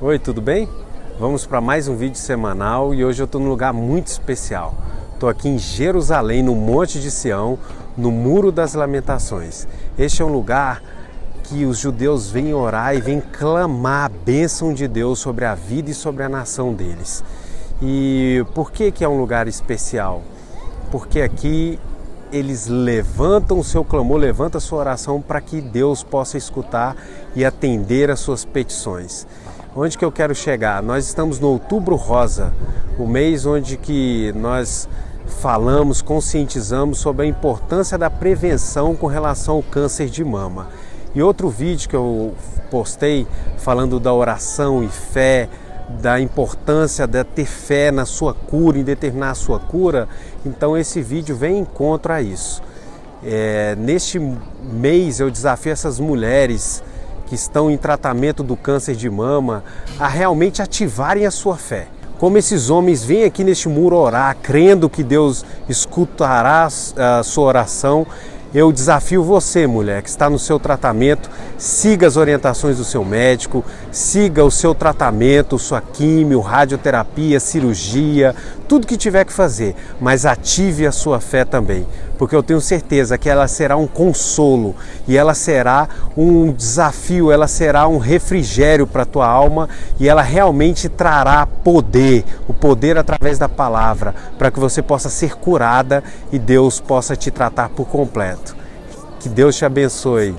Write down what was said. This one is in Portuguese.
Oi, tudo bem? Vamos para mais um vídeo semanal e hoje eu estou num lugar muito especial. Estou aqui em Jerusalém, no Monte de Sião, no Muro das Lamentações. Este é um lugar que os judeus vêm orar e vêm clamar a bênção de Deus sobre a vida e sobre a nação deles. E por que, que é um lugar especial? Porque aqui eles levantam o seu clamor, levantam a sua oração para que Deus possa escutar e atender as suas petições. Onde que eu quero chegar? Nós estamos no Outubro Rosa, o mês onde que nós falamos, conscientizamos sobre a importância da prevenção com relação ao câncer de mama. E outro vídeo que eu postei falando da oração e fé, da importância de ter fé na sua cura, em determinar a sua cura, então esse vídeo vem em encontro a isso. É, neste mês eu desafio essas mulheres que estão em tratamento do câncer de mama a realmente ativarem a sua fé. Como esses homens vêm aqui neste muro orar, crendo que Deus escutará a sua oração eu desafio você, mulher, que está no seu tratamento, siga as orientações do seu médico, siga o seu tratamento, sua químio, radioterapia, cirurgia, tudo que tiver que fazer, mas ative a sua fé também, porque eu tenho certeza que ela será um consolo e ela será um desafio, ela será um refrigério para a tua alma e ela realmente trará poder, o poder através da palavra, para que você possa ser curada e Deus possa te tratar por completo. Que Deus te abençoe.